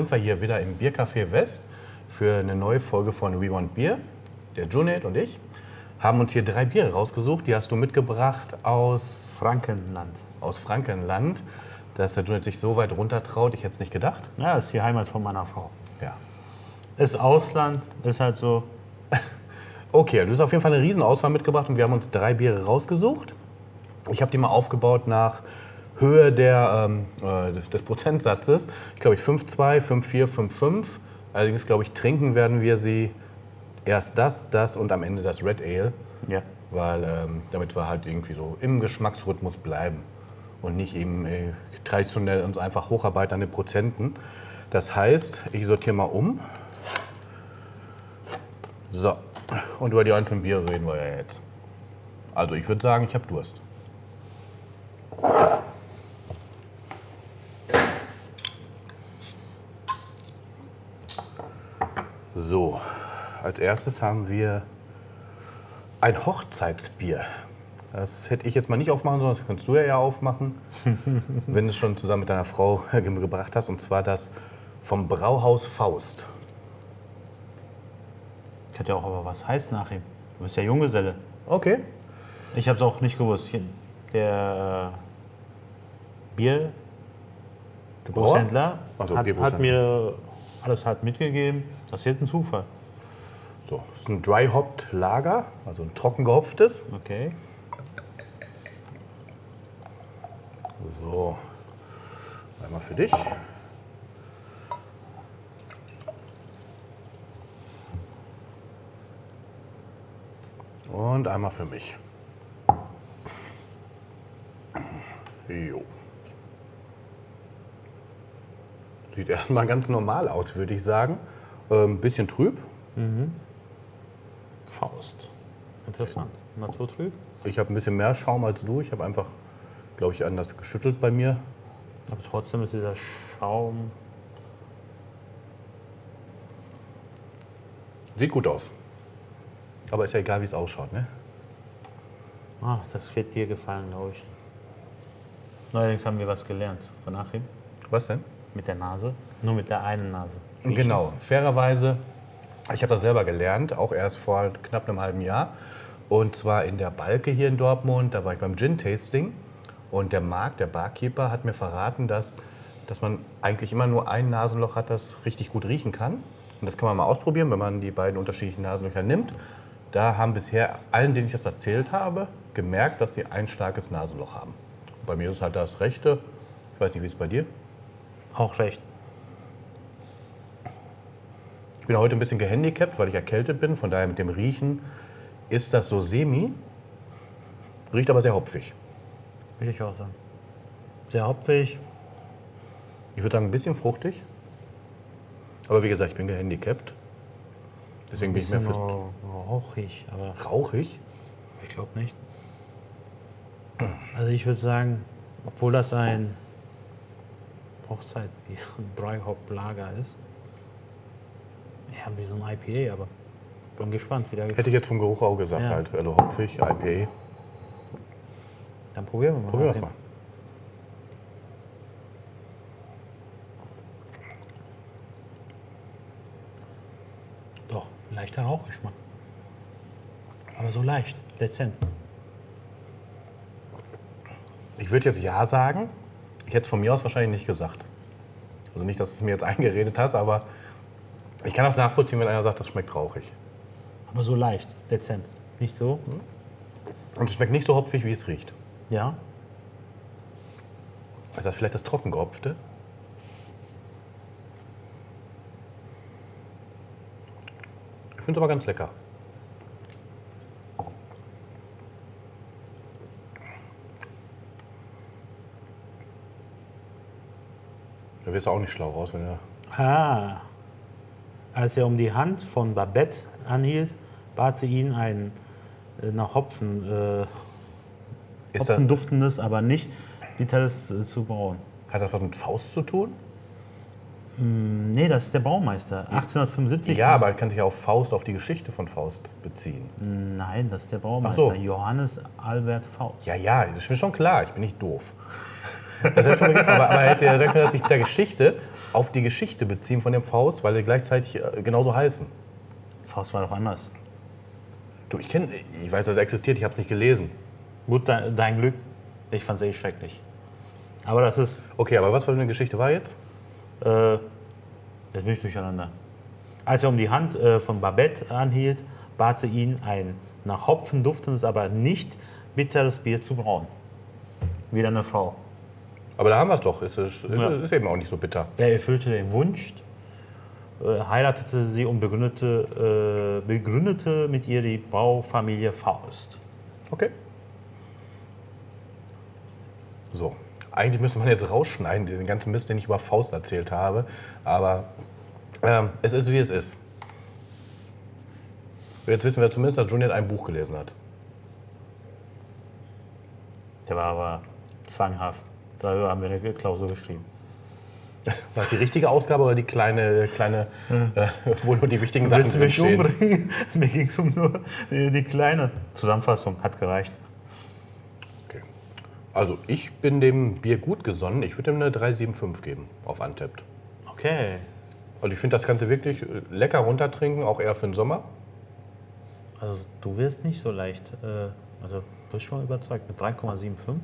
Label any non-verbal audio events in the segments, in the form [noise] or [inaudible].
Sind wir hier wieder im Biercafé West für eine neue Folge von We Want Beer. Der Junet und ich haben uns hier drei Biere rausgesucht. Die hast du mitgebracht aus, Frankenland. aus Frankenland. Dass der Junet sich so weit runter traut, ich hätte es nicht gedacht. Ja, das ist die Heimat von meiner Frau. Ja. Ist Ausland, ist halt so. [laughs] Okay, du hast auf jeden Fall eine Riesenauswahl mitgebracht und wir haben uns drei Biere rausgesucht. Ich habe die mal aufgebaut nach Höhe der, ähm, äh, des- des Prozentsatzes. Ich glaube, ich 5,2, 5,4, 5,5. Allerdings glaube ich, trinken werden wir sie erst das, das und am Ende das Red Ale, Ja. weil ähm, damit wir halt irgendwie so im Geschmacksrhythmus bleiben und nicht eben äh, traditionell uns einfach hocharbeiten an den Prozenten. Das heißt, ich sortiere mal um. So, und über die einzelnen Biere reden wir ja jetzt. Also ich würde sagen, ich habe Durst. So, als erstes haben wir ein Hochzeitsbier. Das hätte ich jetzt mal nicht aufmachen sollen, das kannst du ja, ja aufmachen, [laughs] wenn du es schon zusammen mit deiner Frau [laughs] gebracht hast. Und zwar das vom Brauhaus Faust. Könnte ja auch aber was heißt nach ihm. Du bist ja Junggeselle. Okay. Ich habe es auch nicht gewusst. Der äh, Biergroßhändler Ach so, hat, hat mir alles halt mitgegeben. Das ist jetzt ein Zufall. So, das ist ein Dry Hopped Lager, also ein trocken gehopftes. Okay. So, einmal für dich. Und einmal für mich. Jo. Sieht erstmal ganz normal aus, würde ich sagen. Ein bisschen trüb. Faust. Interessant. Naturtrüb. Ich habe ein bisschen mehr Schaum als du. Ich habe einfach, glaube ich, anders geschüttelt bei mir. Aber trotzdem ist dieser Schaum. Sieht gut aus. Aber ist ja egal, wie es ausschaut, ne? Ach, das wird dir gefallen, glaube ich. Neuerdings haben wir was gelernt von Achim. Was denn? Mit der Nase. Nur mit der einen Nase. Genau, fairerweise, ich habe das selber gelernt, auch erst vor knapp einem halben Jahr. Und zwar in der Balke hier in Dortmund, da war ich beim Gin-Tasting. Und der Marc, der Barkeeper, hat mir verraten, dass, dass man eigentlich immer nur ein Nasenloch hat, das richtig gut riechen kann. Und das kann man mal ausprobieren, wenn man die beiden unterschiedlichen Nasenlöcher nimmt. Da haben bisher allen, denen ich das erzählt habe, gemerkt, dass sie ein starkes Nasenloch haben. Bei mir ist es halt das rechte. Ich weiß nicht, wie es bei dir? Auch recht. Ich bin heute ein bisschen gehandicapt, weil ich erkältet bin. Von daher mit dem Riechen ist das so semi. Riecht aber sehr hopfig. Will ich auch sagen. Sehr hopfig. Ich würde sagen, ein bisschen fruchtig. Aber wie gesagt, ich bin gehandicapt. Deswegen bin ich mehr fürs rauchig, aber rauchig. ich glaube nicht. Also ich würde sagen, obwohl das ein Hochzeitbier, [laughs] ein Dry Hop Lager ist, ja, wie so ein IPA, aber bin gespannt, wie der Hätte ich jetzt vom Geruch auch gesagt, Ja. halt. Also hopfig, IPA. Dann probieren wir mal. Probieren wir es mal. Doch, leichter Rauchgeschmack. Aber so leicht, dezent. Ich würde jetzt Ja sagen. Ich hätte es von mir aus wahrscheinlich nicht gesagt. Also nicht, dass du es mir jetzt [laughs] eingeredet hast, aber ich kann das nachvollziehen, wenn einer sagt, das schmeckt rauchig. Aber so leicht, dezent. Nicht so? Und es schmeckt nicht so hopfig, wie es riecht. Ja. Ist das vielleicht das Trockengehopfte? Ich finde es aber ganz lecker. Da wirst du auch nicht schlau raus, wenn er. Ah. Als er um die Hand von Babette anhielt, bat sie ihn, ein äh, nach Hopfen, äh, Ist er, Hopfen duftendes, aber nicht bitters äh, zu brauen. hat das was mit Faust zu tun? Nee, das ist der Baumeister. 1875. Ja, aber er kann sich auf Faust, auf die Geschichte von Faust beziehen. Nein, das ist der Baumeister. Ach so. Johannes Albert Faust. Ja, ja, das ist mir schon klar, ich bin nicht doof. Das hätte schon mal gegriffen, aber, aber hätte ja sagen können, dass sich der Geschichte auf die Geschichte beziehen von dem Faust, weil die gleichzeitig äh, genauso heißen. Faust war doch anders. Du, ich kenne, ich weiß, dass es existiert, ich habe es nicht gelesen. Gut, dein, dein Glück. Ich fand es eh schrecklich. Aber das ist, Okay, aber was für eine Geschichte war jetzt? äh, das bin ich durcheinander. Als er um die Hand äh, von Babette anhielt, bat sie ihn, ein nach Hopfen duftendes, aber nicht bitteres Bier zu brauen. Wieder eine Frau. Aber da haben wir es doch. Ist, ist, ist, Ja. ist eben auch nicht so bitter. Er erfüllte den Wunsch, äh, heiratete sie und begründete, äh, begründete mit ihr die Baufamilie Faust. Okay. So. Eigentlich müsste man jetzt rausschneiden, den ganzen Mist, den ich über Faust erzählt habe. Aber ähm, es ist, wie es ist. Jetzt wissen wir zumindest, dass Julian ein Buch gelesen hat. Der war aber zwanghaft. Darüber haben wir eine Klausur geschrieben. [laughs] War das die richtige Ausgabe oder die kleine, kleine äh, [laughs] wo nur die wichtigen Sachen Willst du mich umbringen? [laughs] Mir ging es um nur die, die kleine Zusammenfassung. Hat gereicht. Okay. Also ich bin dem Bier gut gesonnen. Ich würde ihm eine 375 geben auf Untapped. Okay. Also ich finde, das kannst du wirklich äh, lecker runtertrinken, auch eher für den Sommer. Also du wirst nicht so leicht. Äh, also du bist schon überzeugt mit 3,75.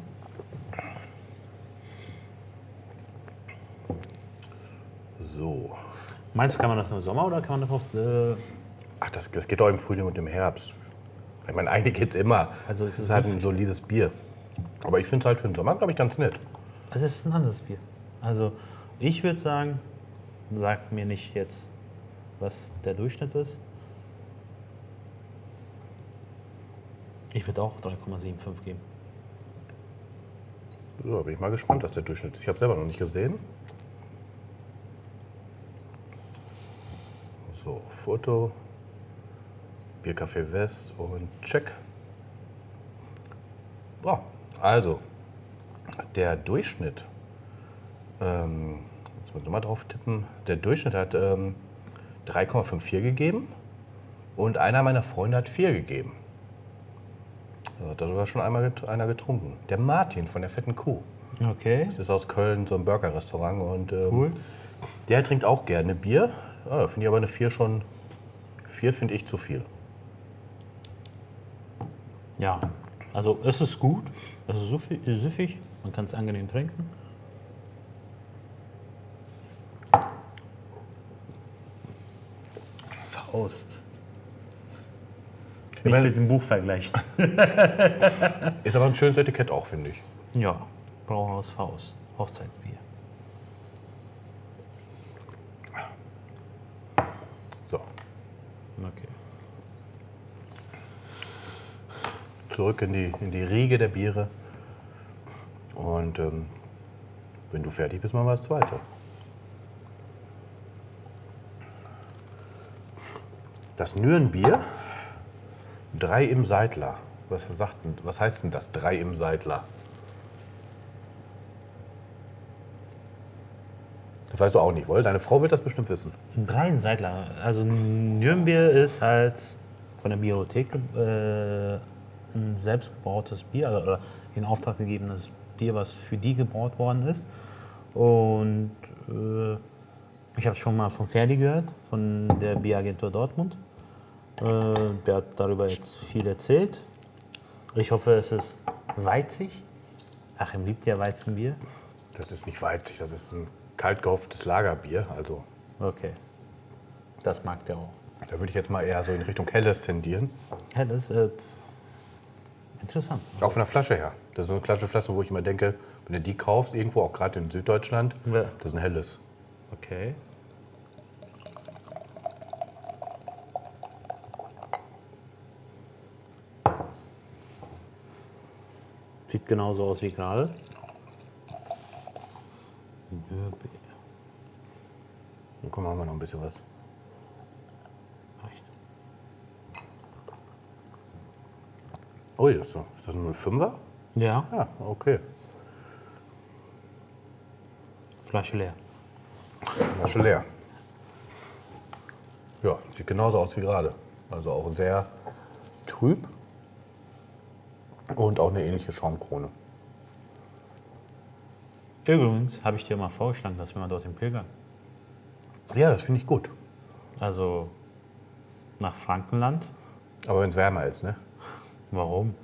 So. Meinst du, kann man das nur im Sommer oder kann man das auch. Äh, Ach, das, das geht auch im Frühling und im Herbst. Ich meine, eigentlich geht's immer. Also es es ist ist halt ein solides Bier. Aber ich finde es halt für den Sommer, glaube ich, ganz nett. also es ist ein anderes Bier. Also ich würde sagen, sag mir nicht jetzt, was der Durchschnitt ist. Ich würde auch 3,75 geben. So, bin ich mal gespannt, was der Durchschnitt ist. Ich habe selber noch nicht gesehen. So, Foto, Biercafé West und check. So, also, der Durchschnitt, ähm, jetzt muss ich mal drauf tippen, der Durchschnitt hat ähm, 3,54 gegeben und einer meiner Freunde hat 4 gegeben. Also hat da sogar schon einmal get einer getrunken. Der Martin von der Fetten Kuh. Okay. Das ist aus Köln so ein Burgerrestaurant und ähm, Cool. der trinkt auch gerne Bier. Ja, finde ich aber eine 4 schon. 4 finde ich zu viel. Ja, also es ist gut, es ist süffig, man kann es angenehm trinken. Faust. Nicht mit dem Buch vergleichen. [laughs] Ist aber ein schönes Etikett auch, finde ich. Ja, Brauhaus Faust, Hochzeitsbier. So, Okay. Zurück in die, in die Riege der Biere. Und ähm, wenn du fertig bist, machen wir das zweite. Das Nürenbier, drei im Seidler. Was, sagt, was heißt denn das, drei im Seidler? Das weißt du auch nicht, wohl? Deine Frau wird das bestimmt wissen. Ein Dreienseitler. Also Nürnbier ist halt von der Bibliothek äh, ein selbstgebrautes Bier also, oder in Auftrag gegebenes Bier, was für die gebraut worden ist. Und äh, ich habe es schon mal von Ferdi gehört, von der Bieragentur Dortmund. Äh, der hat darüber jetzt viel erzählt. Ich hoffe, es ist weizig. Achim liebt ja Weizenbier. Das ist nicht weizig, das ist ein kalt gehopftes Lagerbier. Also Okay. Das mag der auch. da würde ich jetzt mal eher so in Richtung Helles tendieren. Ist äh, interessant. Auch von der Flasche her. Das ist so eine klassische Flasche, wo ich immer denke, wenn du die kaufst, irgendwo, auch gerade in Süddeutschland, Ja. das ist ein helles. Okay. Sieht genauso aus wie gerade. Und komm, haben wir noch ein bisschen was. Ist, so. ist das ein 05er? Ja, Ja, okay. Flasche leer. Flasche leer. Ja, sieht genauso aus wie gerade. Also auch sehr trüb. Und auch eine ähnliche Schaumkrone. Übrigens habe ich dir mal vorgeschlagen, dass wir mal dorthin pilgern. Ja, das finde ich gut. Also nach Frankenland. Aber wenn es wärmer ist, ne? Warum?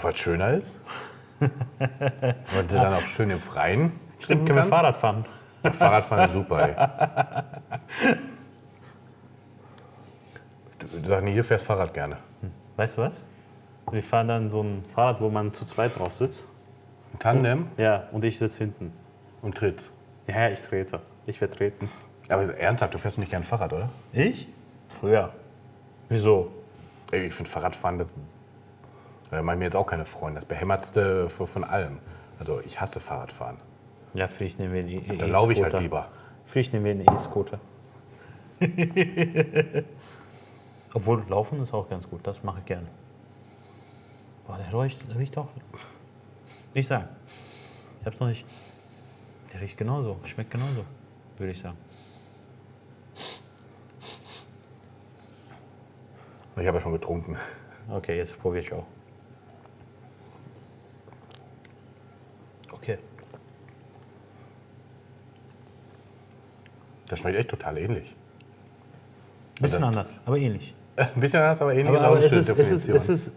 Weil es schöner ist. [laughs] Und du dann auch schön im Freien trinken Können wir. Fahrrad fahren? Ja, Fahrradfahren ist super, ey. Du, du sagst, nee, hier fährst Fahrrad gerne. Weißt du was? Wir fahren dann so ein Fahrrad, wo man zu zweit drauf sitzt. Ein Tandem Ja, und ich sitze hinten. und trittst. Ja, ich trete. Ich werde treten. Aber ernsthaft, du fährst nicht gern Fahrrad, oder? Ich? Früher. Wieso? Ich finde Fahrradfahren, das da mache ich mir jetzt auch keine Freunde. Das behämmertste von allem. Also ich hasse Fahrradfahren. Ja, vielleicht nehmen wir einen E- Dann laufe ich halt E-Scooter. lieber. Vielleicht nehmen wir einen E-Scooter. [laughs] Obwohl, laufen ist auch ganz gut. Das mache ich gerne. Boah, der riecht, der riecht auch. Nicht sagen. Ich hab's noch nicht. Der riecht genauso. Schmeckt genauso, würde ich sagen. Ich habe ja schon getrunken. Okay, jetzt probiere ich auch. Okay. Das schmeckt echt total ähnlich. Bisschen Also- anders, aber ähnlich. [laughs] Ein bisschen anders, aber ähnlich Aber, ist auch aber eine schöne ist, es, ist, es ist.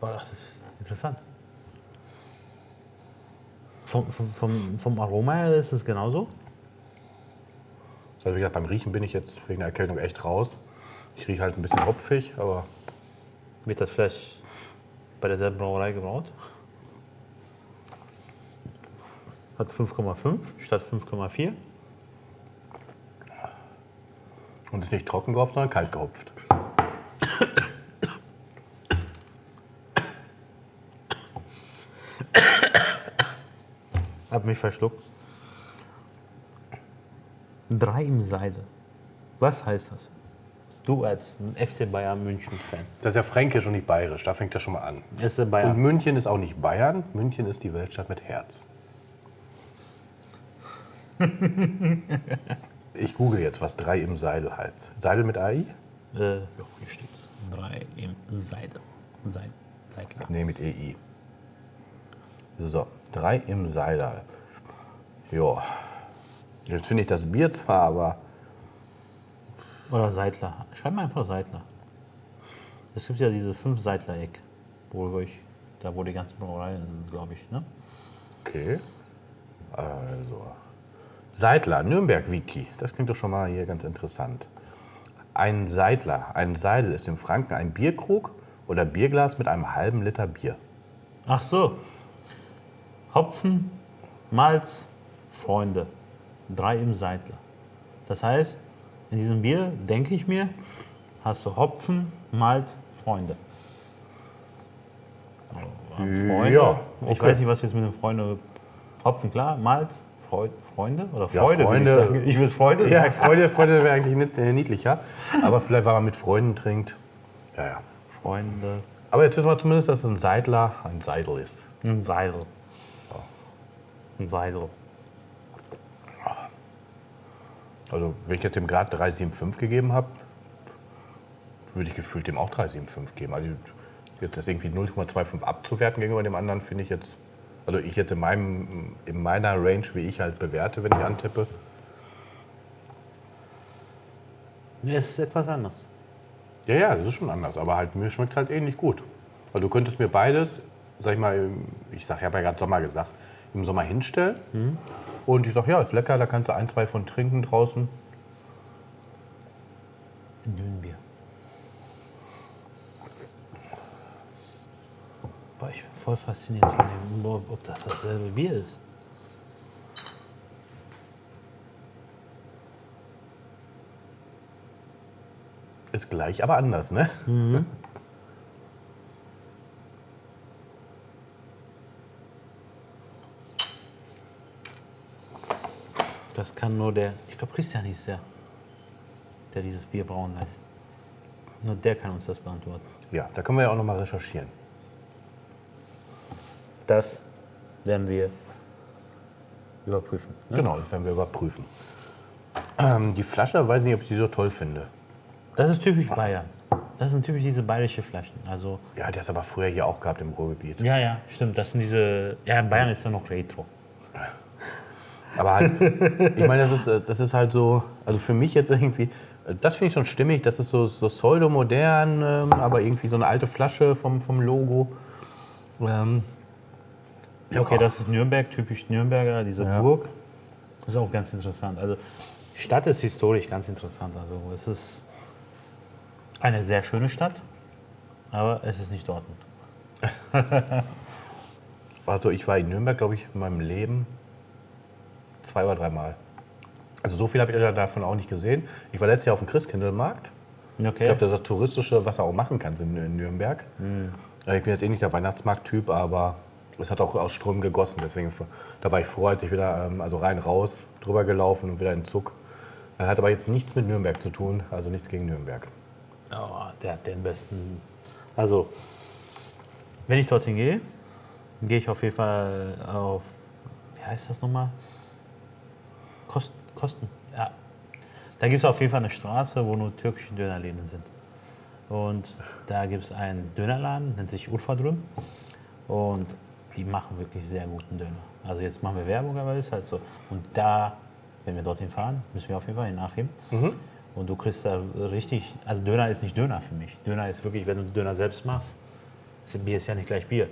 Boah, das ist interessant. Vom, vom, vom, vom Aroma her ist es genauso. Also wie gesagt, beim Riechen bin ich jetzt wegen der Erkältung echt raus. Ich rieche halt ein bisschen hopfig, aber Wird das vielleicht bei derselben Brauerei gebraut? Hat 5,5 statt 5,4. und ist nicht trocken gehopft, sondern kalt gehopft. Hab mich verschluckt. Drei im Seide. Was heißt das? Du als ein FC Bayern München-Fan. Das ist ja fränkisch und nicht bayerisch, da fängt das schon mal an. FC Und Bayern. München ist auch nicht Bayern, München ist die Weltstadt mit Herz. [laughs] Ich google jetzt, was drei im Seidel heißt. Seidel mit AI? Äh, ja, hier steht's. Drei im Seide. Seid, Seidler. Nee, mit EI. So, drei im Seidel. Jo. Jetzt finde ich das Bier zwar, aber Oder Seidler. Schreib mal einfach Seidler. Es gibt ja diese fünf Seidler-Eck, wo ich, da wo die ganzen Brauereien sind, glaube ich. Ne? okay. Also. Seidler, Nürnberg-Wiki. Das klingt doch schon mal hier ganz interessant. Ein Seidler, ein Seidel ist im Franken ein Bierkrug oder Bierglas mit einem halben Liter Bier. Ach so. Hopfen, Malz, Freunde. Drei im Seidler. Das heißt, in diesem Bier, denke ich mir, hast du Hopfen, Malz, Freunde. Freunde. Ja, Ich okay. weiß nicht, was jetzt mit den Freunden. Hopfen, klar, Malz, Freu Freunde oder Ja, Freude. Freunde. Würde ich ich will es Freude Ja. Freude, Freude wäre eigentlich nit- äh, niedlicher. Aber vielleicht, weil man mit Freunden trinkt. Ja, ja. Freunde. Aber jetzt wissen wir zumindest, dass es ein Seidler ein Seidel ist. Ein Seidel. Ein Seidel. Also, wenn ich jetzt dem Grad 3,75 gegeben habe, würde ich gefühlt dem auch 3,75 geben. Also, jetzt das irgendwie 0,25 abzuwerten gegenüber dem anderen, finde ich jetzt. Also, ich jetzt in, meinem, in meiner Range, wie ich halt bewerte, wenn ich antippe. Es ist etwas anders. Ja, ja, das ist schon anders. Aber halt, mir schmeckt es halt ähnlich gut. Weil du könntest mir beides, sag ich mal, ich sag, ich habe ja gerade Sommer gesagt, im Sommer hinstellen. Und ich sag, ja, ist lecker, da kannst du ein, zwei von trinken draußen. Dünenbier. Boah, ich bin voll fasziniert von dem, ob ob das dasselbe Bier ist. Ist gleich, aber anders, ne? [laughs] Das kann nur der, ich glaube Christian hieß der, der dieses Bier brauen lässt. Nur der kann uns das beantworten. Ja, da können wir ja auch noch mal recherchieren. Das werden wir überprüfen. Ne? Genau, das werden wir überprüfen. Ähm, die Flasche, weiß nicht, ob ich die so toll finde. Das ist typisch Bayern. Das sind typisch diese bayerische Flaschen. Also, Ja, der ist aber früher hier auch gehabt im Ruhrgebiet. ja, ja, stimmt. Das sind diese. Ja, in Bayern ist ja noch Retro. Aber halt, ich meine, das ist, äh, das ist halt so, also für mich jetzt irgendwie, äh, das finde ich schon stimmig, das ist so, so pseudo-modern, ähm, aber irgendwie so eine alte Flasche vom, vom Logo. Ähm, Ja, okay, das ist Nürnberg, typisch Nürnberger, diese Ja. Burg. Das ist auch ganz interessant. Also, die Stadt ist historisch ganz interessant. Also, es ist eine sehr schöne Stadt, aber es ist nicht Dortmund. [laughs] Also ich war in Nürnberg, glaube ich, in meinem Leben zwei oder dreimal. Also so viel habe ich davon auch nicht gesehen. Ich war letztes Jahr auf dem Christkindlmarkt. Okay. Ich glaube, das ist das Touristische, was er auch machen kann in, Nürnberg. Äh, Ich bin jetzt eh nicht der Weihnachtsmarkt-Typ, aber es hat auch aus Strömen gegossen. Deswegen, da war ich froh, als ich wieder, ähm, also rein, raus, drüber gelaufen und wieder in Zug. Er hat aber jetzt nichts mit Nürnberg zu tun, also nichts gegen Nürnberg. Ja, der hat den besten. Also, wenn ich dorthin gehe, gehe ich auf jeden Fall auf. Wie heißt das nochmal? Kost, Kosten. Ja. Da gibt es auf jeden Fall eine Straße, wo nur türkische Dönerläden sind. Und da gibt es einen Dönerladen, nennt sich Urfadrüm. Und die machen wirklich sehr guten Döner. Also jetzt machen wir Werbung, aber ist halt so. Und da, wenn wir dorthin fahren, müssen wir auf jeden Fall in Achim. Und du kriegst da richtig, also Döner ist nicht Döner für mich. Döner ist wirklich, wenn du Döner selbst machst, ist Bier ist ja nicht gleich Bier.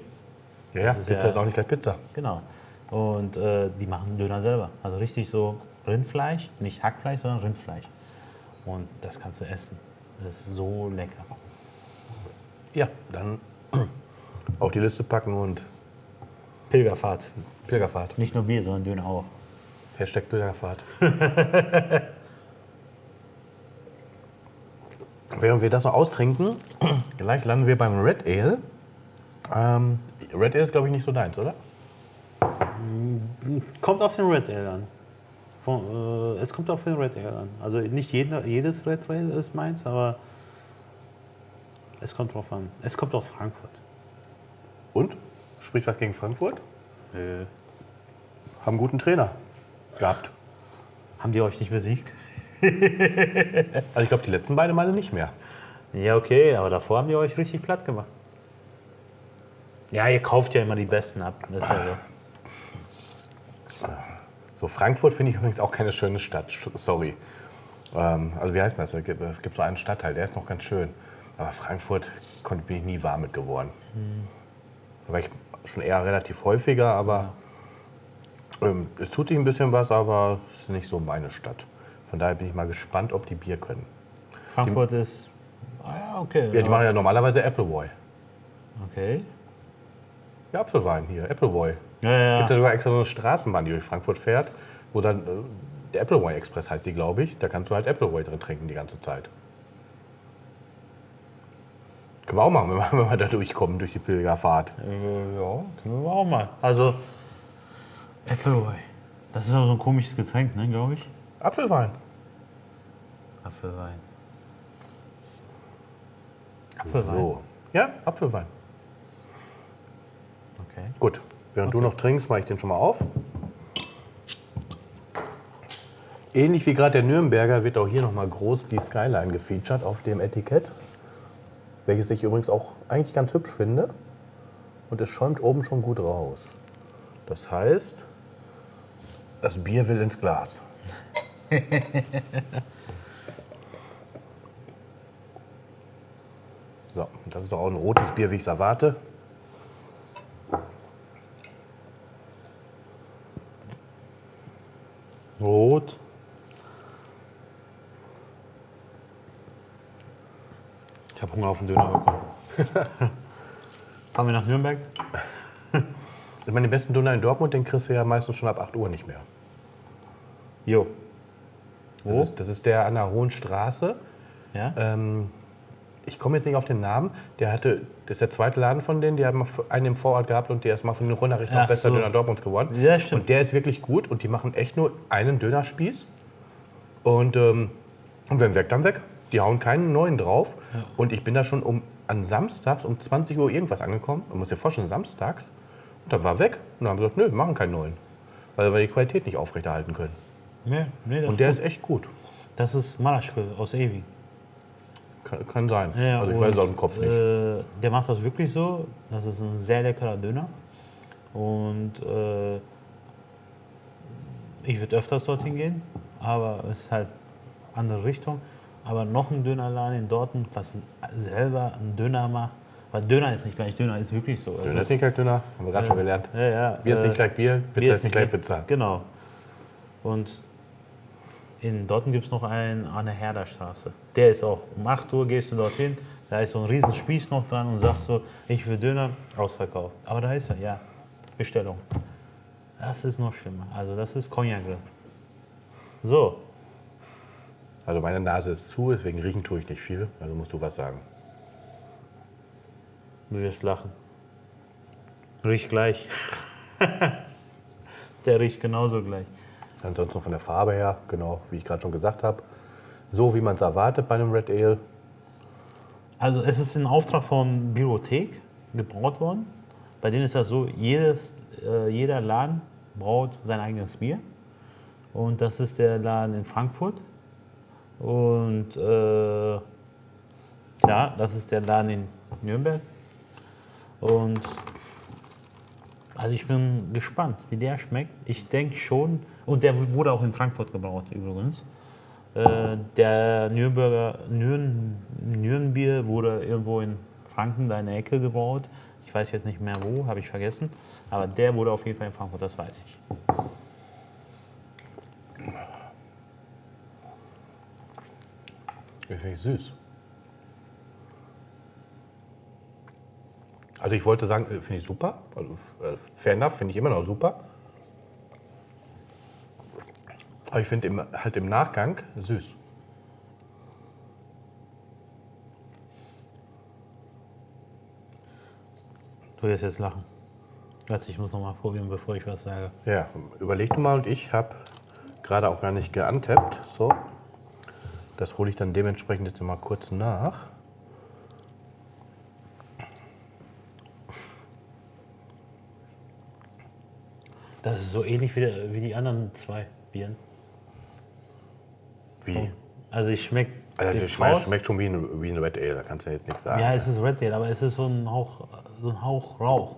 Ja, ja, Das ist Pizza ja- ist auch nicht gleich Pizza. Genau. Und äh, die machen Döner selber. Also richtig so Rindfleisch, nicht Hackfleisch, sondern Rindfleisch. Und das kannst du essen. Das ist so lecker. Ja, dann [clears throat] auf die Liste packen und Pilgerfahrt. Pilgerfahrt. Nicht nur Bier, sondern Döner auch. Hashtag Pilgerfahrt. [laughs] Während wir das noch austrinken, [clears throat] gleich landen wir beim Red Ale. Ähm, Red Ale ist, glaube ich, nicht so deins, oder? Kommt auf den Red Ale an. Von, äh, es kommt auf den Red Ale an. Also nicht jeder, jedes Red Ale ist meins, aber es kommt drauf an. Es kommt aus Frankfurt. Und? Spricht was gegen Frankfurt? Äh, Haben einen guten Trainer gehabt. haben die euch nicht besiegt? Also ich glaube, die letzten beiden Male nicht mehr. Ja, okay, aber davor haben die euch richtig platt gemacht. Ja, ihr kauft ja immer die Besten ab. Das ist ja so. So, Frankfurt finde ich übrigens auch keine schöne Stadt. Sorry. Ähm, also wie heißt das? Es gibt, es gibt so einen Stadtteil, der ist noch ganz schön. Aber Frankfurt konnte, bin ich nie warm mit geworden. Da war ich schon eher relativ häufiger, aber ähm, es tut sich ein bisschen was, aber es ist nicht so meine Stadt. Von daher bin ich mal gespannt, ob die Bier können. Frankfurt ist. Ah, ja, okay. Ja, die machen ja normalerweise Appleboy. Okay. Ja, Apfelwein hier, Appleboy. Ja, ja, gibt ja sogar extra so eine Straßenbahn, die durch Frankfurt fährt, wo dann äh, der Appleboy Express heißt die, glaube ich. Da kannst du halt Appleboy drin trinken die ganze Zeit. Können wir auch machen, [laughs] wenn wir, wenn wir da durchkommen durch die Pilgerfahrt. Äh, ja, können wir auch mal. Also, Appleboy. Das ist auch so ein komisches Getränk, ne, glaube ich. Apfelwein. Apfelwein. So. Ja, Apfelwein. Okay. Gut. Während du noch trinkst, mache ich den schon mal auf. Ähnlich wie gerade der Nürnberger wird auch hier nochmal groß die Skyline gefeatured auf dem Etikett. Welches ich übrigens auch eigentlich ganz hübsch finde. Und es schäumt oben schon gut raus. Das heißt, das Bier will ins Glas. [laughs] so, das ist doch auch ein rotes Bier, wie ich es erwarte. Rot. Ich habe Hunger auf den Döner bekommen. [laughs] Fahren wir nach Nürnberg? [laughs] Ich meine, den besten Döner in Dortmund, den kriegst du ja meistens schon ab 8 Uhr nicht mehr. Jo. Das, ist, das ist der an der Hohen Straße. Ja? Ähm, ich komme jetzt nicht auf den Namen. Der hatte, das ist der zweite Laden von denen, die haben einen im Vorort gehabt und der ist mal von den Runterrichtern Ach bester so. Döner Dortmunds geworden. Ja, stimmt. Und der ist wirklich gut und die machen echt nur einen Dönerspieß. Und, ähm, und wenn weg, dann weg. Die hauen keinen neuen drauf. Und ich bin da schon um, an Samstags um 20 Uhr irgendwas angekommen. Man muss dir vorstellen, samstags. Und dann war weg. Und dann haben sie gesagt, nö, wir machen keinen neuen. Weil wir die Qualität nicht aufrechterhalten können. Nee, nee, Und der ist echt gut. das ist Malaschke aus Ewi. Kann, kann sein. Ja, also ich weiß es auch im Kopf nicht. Äh, der macht das wirklich so. Das ist ein sehr leckerer Döner. Und äh, ich würde öfters dorthin gehen, aber es ist halt andere Richtung. Aber noch ein Dönerladen in Dortmund, was selber einen Döner macht. Weil Döner ist nicht gleich Döner, ist wirklich so. Döner ist nicht gleich Döner, haben wir gerade schon gelernt. Ja, ja. Bier ist äh, nicht gleich Bier, Pizza Bier ist nicht gleich Pizza. Genau. Und in Dortmund gibt es noch einen an der Herderstraße. Der ist auch, um 8 Uhr gehst du dorthin, da ist so ein riesen Spieß noch dran und sagst so, ich will Döner, ausverkauft. Aber da ist er, ja, Bestellung. Das ist noch schlimmer. Also das ist Cognac. So, Also meine Nase ist zu, deswegen riechen tue ich nicht viel. Also musst du was sagen. du wirst lachen. Riecht gleich. [laughs] Der riecht genauso gleich. Ansonsten von der Farbe her, genau, wie ich gerade schon gesagt habe. So wie man es erwartet bei einem Red Ale. Also es ist in Auftrag von Bibliothek gebraut worden. Bei denen ist das so, jedes, äh, jeder Laden braut sein eigenes Bier. Und das ist der Laden in Frankfurt. Und äh, klar, das ist der Laden in Nürnberg. Und also ich bin gespannt, wie der schmeckt. Ich denke schon, und der wurde auch in Frankfurt gebraut übrigens. Äh, der Nürnberger Nürn, Nürnbier wurde irgendwo in Franken, da in der Ecke gebraut. Ich weiß jetzt nicht mehr wo, habe ich vergessen. Aber der wurde auf jeden Fall in Frankfurt, das weiß ich. Ich finde ich süß. Also ich wollte sagen, äh, finde ich super. Also äh, fair enough, finde ich immer noch super. Aber ich finde halt im Nachgang süß. Du wirst jetzt lachen. Warte, ich muss noch mal probieren, bevor ich was sage. Ja, überleg du mal und ich habe gerade auch gar nicht geantappt. So. Das hole ich dann dementsprechend jetzt mal kurz nach. Das ist so ähnlich wie, der, wie die anderen zwei Bieren. Wie? Also ich schmecke. Also ich meine, es schmeckt schon wie ein, wie ein Red Ale, da kannst du jetzt nichts sagen. Ja, es ist Red Ale, aber es ist so ein Hauch, so ein Hauch Rauch.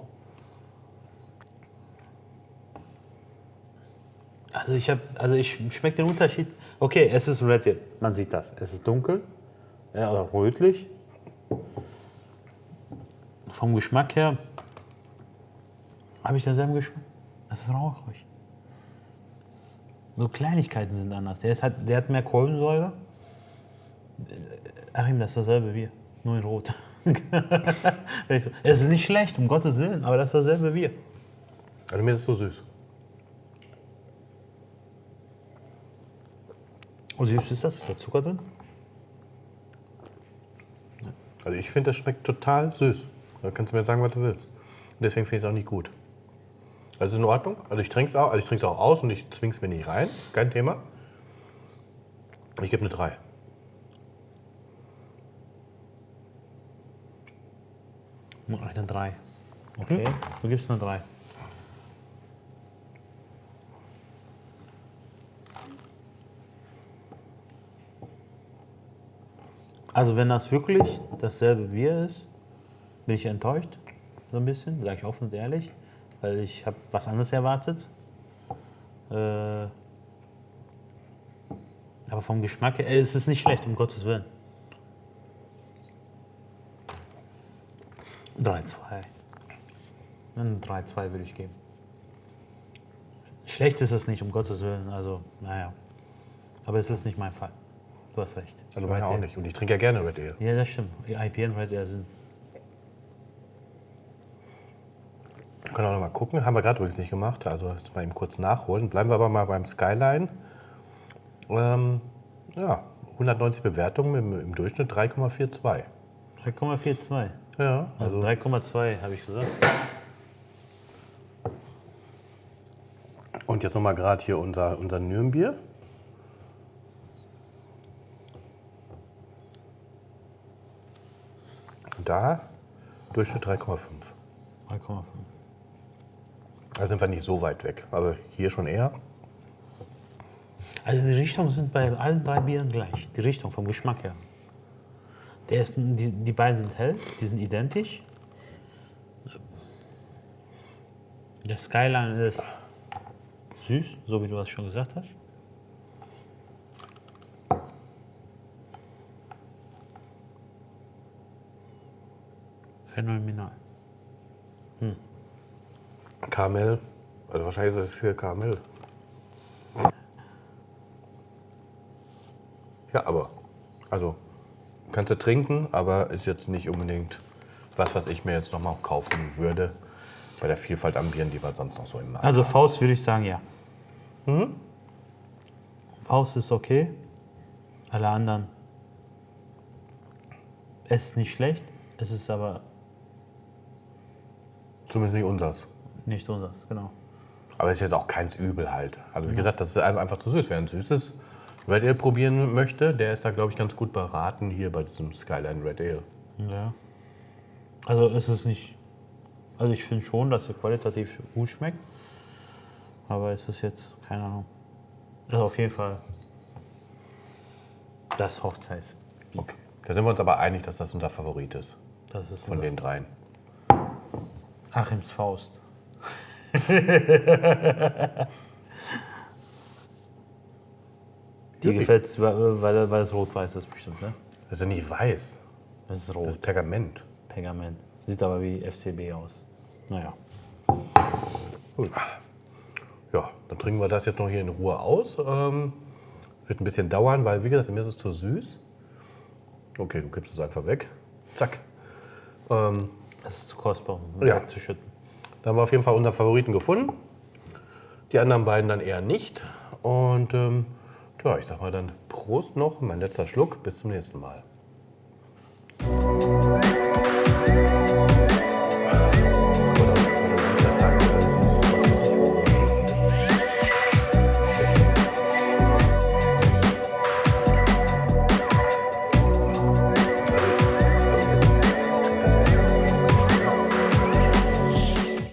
Also ich habe, also ich schmecke den Unterschied. Okay, es ist Red man sieht das. Es ist dunkel, ja, oder rötlich. Vom Geschmack her habe ich denselben Geschmack. Es ist rauchig. Nur Kleinigkeiten sind anders. Der, ist halt, der hat mehr Kohlensäure. Achim, das ist dasselbe Bier, nur in Rot. [laughs] Es ist nicht schlecht, um Gottes Willen, aber das ist dasselbe Bier. Also mir ist es so süß. Und wie süß ist das? Ist da Zucker drin? Also ich finde, das schmeckt total süß. Da kannst du mir sagen, was du willst. Und deswegen finde ich es auch nicht gut. Also in Ordnung. Also ich trinke es auch, also ich trinke es auch aus und ich zwinge es mir nicht rein. Kein Thema. Ich gebe eine 3. Nur eine 3. Okay, du gibst eine 3. Also wenn das wirklich dasselbe Bier ist, bin ich enttäuscht, so ein bisschen, sage ich offen und ehrlich, weil ich habe was anderes erwartet. Äh, aber vom Geschmack her, äh, es ist nicht schlecht, um Gottes Willen. 3-2. Ein 3-2 würde ich geben. Schlecht ist es nicht, um Gottes Willen. Also, naja. Aber es ist nicht mein Fall. Du hast recht. Also meine auch nicht. Und ich trinke ja gerne Red Ale. Ja, das stimmt. IPA und Red Ale sind. Wir können auch noch mal gucken. Haben wir gerade übrigens nicht gemacht. Also jetzt mal eben kurz nachholen. Bleiben wir aber mal beim Skyline. Ähm, ja, 190 Bewertungen im, im Durchschnitt 3,42. 3,42. Ja, Also also 3,2 habe ich gesagt. und jetzt noch mal gerade hier unser, unser Nürnbier. Da Durchschnitt 3,5. 3,5. Da sind wir nicht so weit weg, aber hier schon eher. Also die Richtungen sind bei allen drei Bieren gleich. Die Richtung vom Geschmack her. Der ist, die, die beiden sind hell, die sind identisch. Der Skyline ist süß, so wie du das schon gesagt hast. Phänomenal. Karamell. Also wahrscheinlich ist es für Karamell. Ja, aber. Also, kannst du trinken, aber ist jetzt nicht unbedingt was, was ich mir jetzt nochmal kaufen würde. Bei der Vielfalt an Bieren, die wir sonst noch so im Markt Also Faust würde ich sagen, ja. Faust ist okay. Alle anderen. Es ist nicht schlecht, es ist aber Zumindest nicht unseres. nicht unseres, genau. Aber ist jetzt auch keins übel halt. Also wie gesagt, das ist einfach zu süß. Wer ein süßes Red Ale probieren möchte, der ist da, glaube ich, ganz gut beraten hier bei diesem Skyline Red Ale. Ja. Also es ist nicht. Also ich finde schon, dass er qualitativ gut schmeckt. Aber es ist jetzt, keine Ahnung. Also auf jeden Fall das Hochzeits. Okay. Da sind wir uns aber einig, dass das unser Favorit ist Das ist von den dreien. Achims Faust. Die gefällt es, weil, weil weil es rot-weiß ist bestimmt, ne? Das ist ja nicht weiß, Das ist das rot. ist Pergament. Pergament. Sieht aber wie FCB aus. Naja. Ja, dann trinken wir das jetzt noch hier in Ruhe aus. Ähm, wird ein bisschen dauern, weil, wie gesagt, mir ist es zu süß. Okay, du gibst es einfach weg. Zack. Ähm, das ist zu kostbar, um ja. wegzuschütten. Da haben wir auf jeden Fall unseren Favoriten gefunden. Die anderen beiden dann eher nicht. Und ähm, ja, ich sag mal dann Prost noch, mein letzter Schluck. Bis zum nächsten Mal.